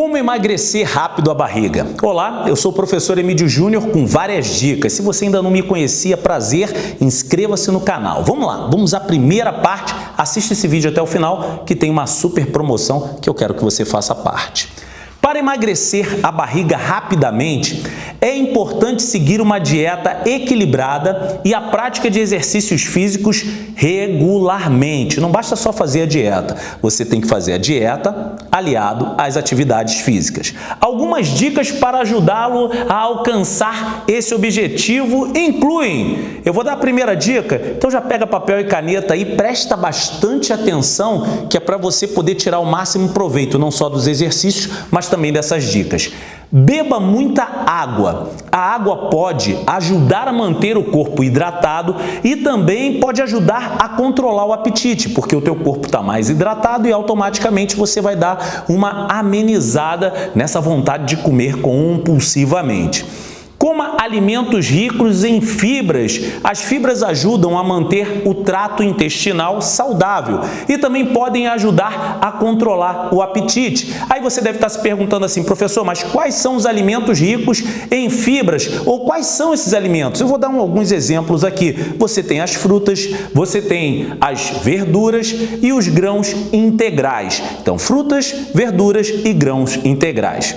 Como emagrecer rápido a barriga? Olá, eu sou o professor Emílio Júnior com várias dicas. Se você ainda não me conhecia, prazer, inscreva-se no canal. Vamos lá, vamos à primeira parte. Assista esse vídeo até o final que tem uma super promoção que eu quero que você faça parte. Para emagrecer a barriga rapidamente, é importante seguir uma dieta equilibrada e a prática de exercícios físicos regularmente. Não basta só fazer a dieta, você tem que fazer a dieta aliado às atividades físicas. Algumas dicas para ajudá-lo a alcançar esse objetivo incluem, eu vou dar a primeira dica, então já pega papel e caneta aí, presta bastante atenção que é para você poder tirar o máximo proveito, não só dos exercícios, mas também também dessas dicas. Beba muita água. A água pode ajudar a manter o corpo hidratado e também pode ajudar a controlar o apetite, porque o teu corpo está mais hidratado e automaticamente você vai dar uma amenizada nessa vontade de comer compulsivamente. Coma alimentos ricos em fibras. As fibras ajudam a manter o trato intestinal saudável e também podem ajudar a controlar o apetite. Aí você deve estar se perguntando assim, professor, mas quais são os alimentos ricos em fibras? Ou quais são esses alimentos? Eu vou dar um, alguns exemplos aqui. Você tem as frutas, você tem as verduras e os grãos integrais. Então, frutas, verduras e grãos integrais.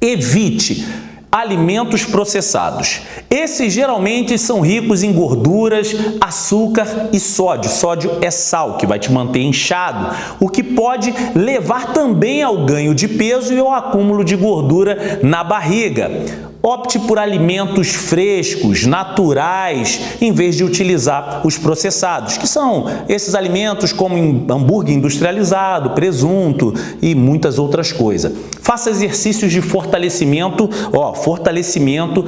Evite alimentos processados. Esses geralmente são ricos em gorduras, açúcar e sódio. Sódio é sal, que vai te manter inchado, o que pode levar também ao ganho de peso e ao acúmulo de gordura na barriga. Opte por alimentos frescos, naturais, em vez de utilizar os processados, que são esses alimentos como hambúrguer industrializado, presunto e muitas outras coisas. Faça exercícios de fortalecimento, ó, fortalecimento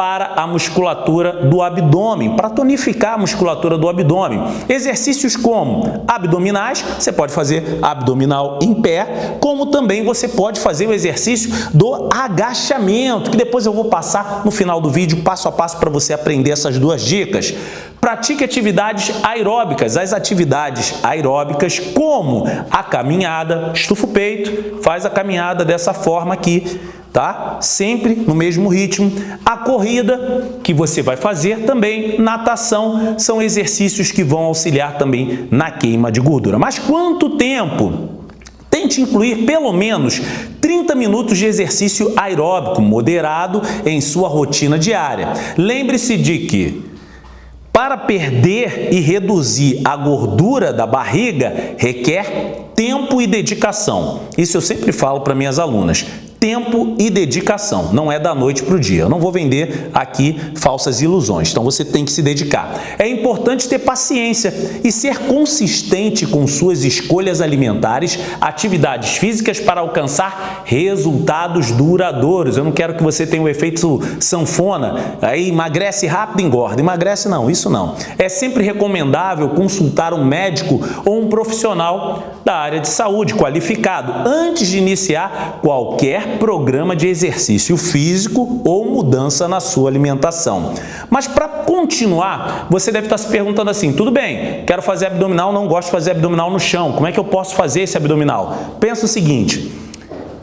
para a musculatura do abdômen, para tonificar a musculatura do abdômen. Exercícios como abdominais, você pode fazer abdominal em pé, como também você pode fazer o exercício do agachamento, que depois eu vou passar no final do vídeo, passo a passo, para você aprender essas duas dicas. Pratique atividades aeróbicas, as atividades aeróbicas como a caminhada, estufa o peito, faz a caminhada dessa forma aqui, tá? Sempre no mesmo ritmo. A corrida que você vai fazer também, natação, são exercícios que vão auxiliar também na queima de gordura. Mas quanto tempo? Tente incluir pelo menos 30 minutos de exercício aeróbico moderado em sua rotina diária. Lembre-se de que para perder e reduzir a gordura da barriga requer tempo e dedicação. Isso eu sempre falo para minhas alunas tempo e dedicação. Não é da noite para o dia. Eu não vou vender aqui falsas ilusões. Então você tem que se dedicar. É importante ter paciência e ser consistente com suas escolhas alimentares, atividades físicas para alcançar resultados duradouros. Eu não quero que você tenha o efeito sanfona, aí emagrece rápido e engorda. Emagrece não, isso não. É sempre recomendável consultar um médico ou um profissional da área de saúde qualificado antes de iniciar qualquer programa de exercício físico ou mudança na sua alimentação. Mas para continuar, você deve estar se perguntando assim, tudo bem, quero fazer abdominal, não gosto de fazer abdominal no chão, como é que eu posso fazer esse abdominal? Pensa o seguinte,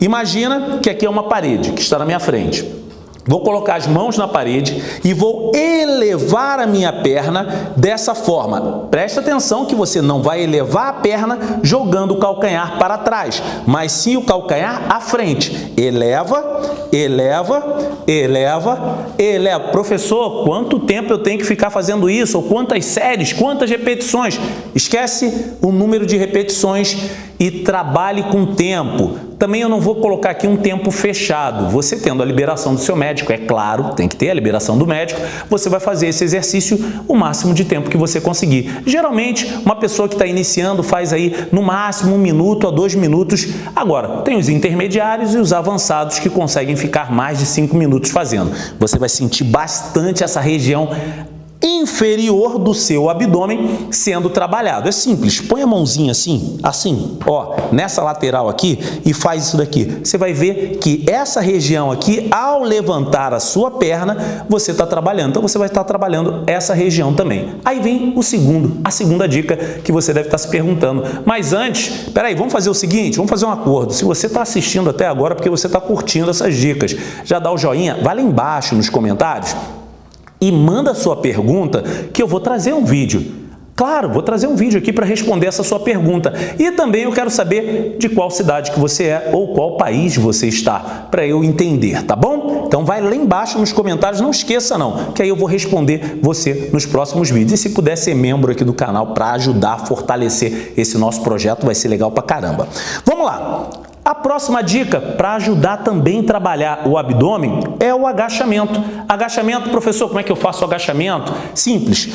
imagina que aqui é uma parede que está na minha frente. Vou colocar as mãos na parede e vou elevar a minha perna dessa forma. Presta atenção que você não vai elevar a perna jogando o calcanhar para trás, mas sim o calcanhar à frente. Eleva, eleva, eleva, eleva. Professor, quanto tempo eu tenho que ficar fazendo isso? Ou quantas séries, quantas repetições? Esquece o número de repetições e trabalhe com tempo. Também eu não vou colocar aqui um tempo fechado. Você tendo a liberação do seu médico, é claro, tem que ter a liberação do médico, você vai fazer esse exercício o máximo de tempo que você conseguir. Geralmente, uma pessoa que está iniciando faz aí no máximo um minuto a dois minutos. Agora, tem os intermediários e os avançados que conseguem ficar mais de cinco minutos fazendo. Você vai sentir bastante essa região inferior do seu abdômen sendo trabalhado. É simples, põe a mãozinha assim, assim, ó, nessa lateral aqui e faz isso daqui. Você vai ver que essa região aqui, ao levantar a sua perna, você está trabalhando. Então, você vai estar trabalhando essa região também. Aí vem o segundo, a segunda dica que você deve estar se perguntando. Mas antes, peraí, vamos fazer o seguinte, vamos fazer um acordo. Se você está assistindo até agora, porque você está curtindo essas dicas, já dá o joinha, vai lá embaixo nos comentários e manda sua pergunta que eu vou trazer um vídeo. Claro, vou trazer um vídeo aqui para responder essa sua pergunta. E também eu quero saber de qual cidade que você é ou qual país você está, para eu entender, tá bom? Então vai lá embaixo nos comentários, não esqueça não, que aí eu vou responder você nos próximos vídeos. E se puder ser membro aqui do canal para ajudar a fortalecer esse nosso projeto, vai ser legal pra caramba. Vamos lá! A próxima dica para ajudar também a trabalhar o abdômen é o agachamento. Agachamento, professor, como é que eu faço o agachamento? Simples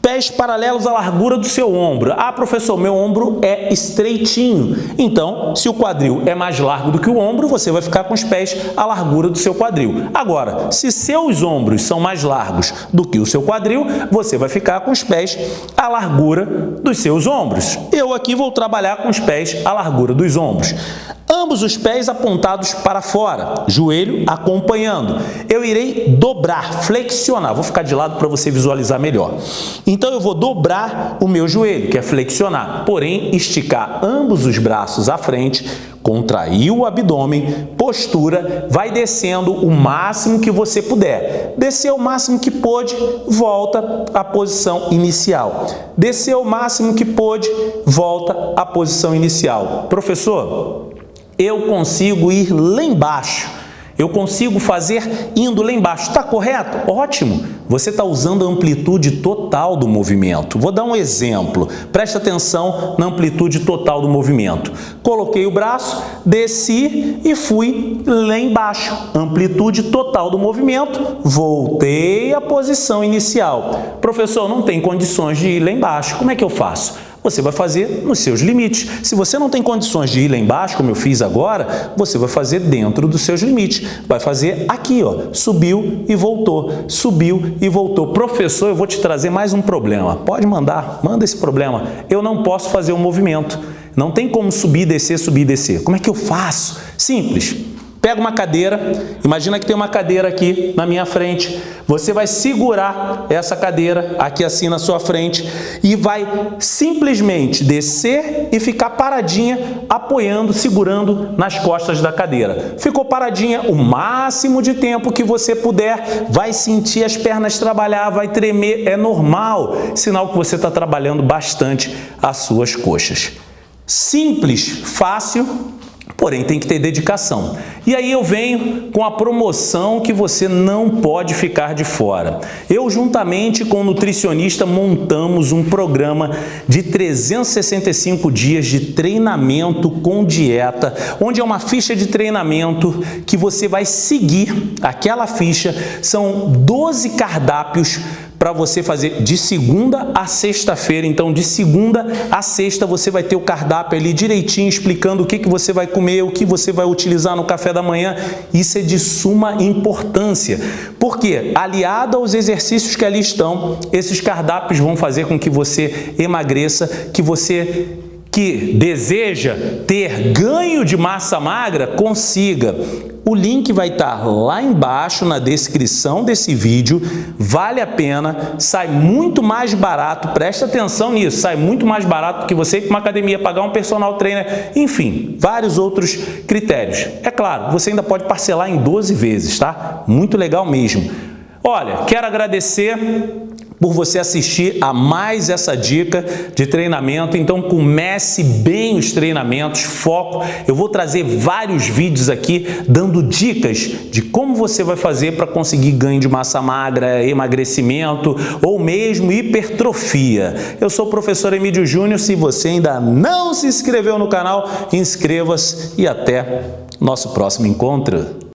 pés paralelos à largura do seu ombro. Ah, professor, meu ombro é estreitinho. Então, se o quadril é mais largo do que o ombro, você vai ficar com os pés à largura do seu quadril. Agora, se seus ombros são mais largos do que o seu quadril, você vai ficar com os pés à largura dos seus ombros. Eu aqui vou trabalhar com os pés à largura dos ombros. Ambos os pés apontados para fora, joelho acompanhando. Eu irei dobrar, flexionar. Vou ficar de lado para você visualizar melhor. Então, eu vou dobrar o meu joelho, que é flexionar, porém, esticar ambos os braços à frente, contrair o abdômen, postura, vai descendo o máximo que você puder. Descer o máximo que pôde, volta à posição inicial. Descer o máximo que pôde, volta à posição inicial. Professor, eu consigo ir lá embaixo. Eu consigo fazer indo lá embaixo. Está correto? Ótimo! Você está usando a amplitude total do movimento. Vou dar um exemplo. Preste atenção na amplitude total do movimento. Coloquei o braço, desci e fui lá embaixo. Amplitude total do movimento, voltei à posição inicial. Professor, não tem condições de ir lá embaixo. Como é que eu faço? Você vai fazer nos seus limites. Se você não tem condições de ir lá embaixo, como eu fiz agora, você vai fazer dentro dos seus limites. Vai fazer aqui, ó, subiu e voltou, subiu e voltou. Professor, eu vou te trazer mais um problema. Pode mandar, manda esse problema. Eu não posso fazer um movimento. Não tem como subir, descer, subir, descer. Como é que eu faço? Simples. Pega uma cadeira, imagina que tem uma cadeira aqui na minha frente. Você vai segurar essa cadeira aqui assim na sua frente e vai simplesmente descer e ficar paradinha, apoiando, segurando nas costas da cadeira. Ficou paradinha o máximo de tempo que você puder, vai sentir as pernas trabalhar, vai tremer, é normal, sinal que você está trabalhando bastante as suas coxas. Simples, fácil porém tem que ter dedicação. E aí eu venho com a promoção que você não pode ficar de fora. Eu, juntamente com o nutricionista, montamos um programa de 365 dias de treinamento com dieta, onde é uma ficha de treinamento que você vai seguir aquela ficha. São 12 cardápios para você fazer de segunda a sexta-feira. Então, de segunda a sexta, você vai ter o cardápio ali direitinho, explicando o que, que você vai comer, o que você vai utilizar no café da manhã. Isso é de suma importância. Porque, aliado aos exercícios que ali estão, esses cardápios vão fazer com que você emagreça, que você que deseja ter ganho de massa magra, consiga. O link vai estar lá embaixo na descrição desse vídeo, vale a pena, sai muito mais barato, presta atenção nisso, sai muito mais barato do que você ir para uma academia, pagar um personal trainer, enfim, vários outros critérios. É claro, você ainda pode parcelar em 12 vezes, tá? Muito legal mesmo. Olha, quero agradecer por você assistir a mais essa dica de treinamento. Então comece bem os treinamentos, foco. Eu vou trazer vários vídeos aqui dando dicas de como você vai fazer para conseguir ganho de massa magra, emagrecimento ou mesmo hipertrofia. Eu sou o professor Emílio Júnior. Se você ainda não se inscreveu no canal, inscreva-se e até nosso próximo encontro.